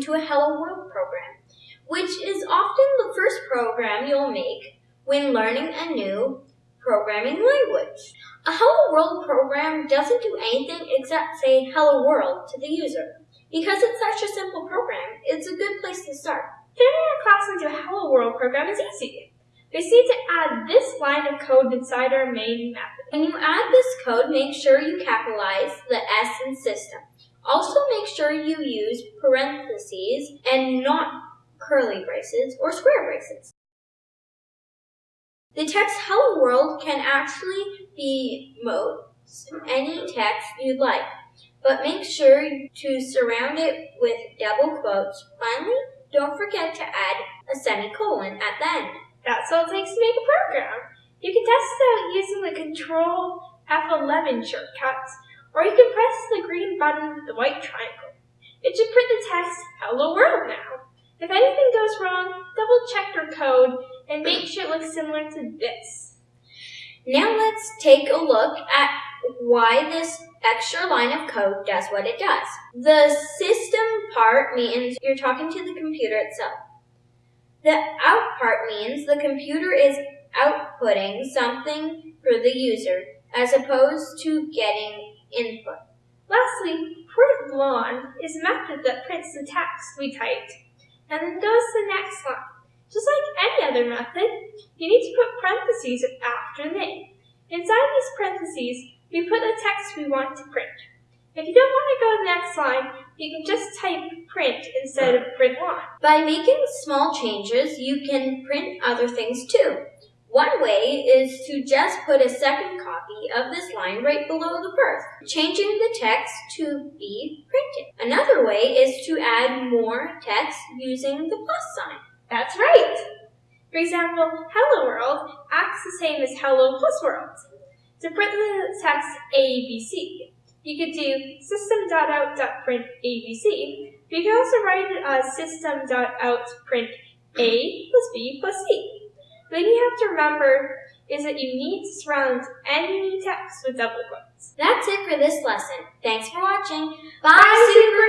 into a Hello World program, which is often the first program you'll make when learning a new programming language. A Hello World program doesn't do anything except say Hello World to the user. Because it's such a simple program, it's a good place to start. Turning a class into a Hello World program is easy. We need to add this line of code inside our main method. When you add this code, make sure you capitalize the S in system. Also make sure you use parentheses and not curly braces or square braces. The text Hello World can actually be most any text you'd like, but make sure to surround it with double quotes. Finally, don't forget to add a semicolon at the end. That's all it takes to make a program. You can test it out using the Control F11 shortcuts, or you can press the green button with the white triangle. It should print the text Hello World now. If anything goes wrong, double check your code and make sure it looks similar to this. Now let's take a look at why this extra line of code does what it does. The system part means you're talking to the computer itself. The out part means the computer is outputting something for the user as opposed to getting. Lastly, println is a method that prints the text we typed and then goes to the next line. Just like any other method, you need to put parentheses after name. Inside these parentheses, we put the text we want to print. If you don't want to go to the next line, you can just type print instead of print line. By making small changes, you can print other things too. One way is to just put a second copy of this line right below the first, changing the text to be printed. Another way is to add more text using the plus sign. That's right! For example, Hello World acts the same as Hello plus World. To print the text ABC, you could do system.out.print ABC. You could also write it as system.out.print A plus B plus C. Thing you have to remember is that you need to surround any text with double quotes. That's it for this lesson. Thanks for watching. Bye, Bye Supercoders!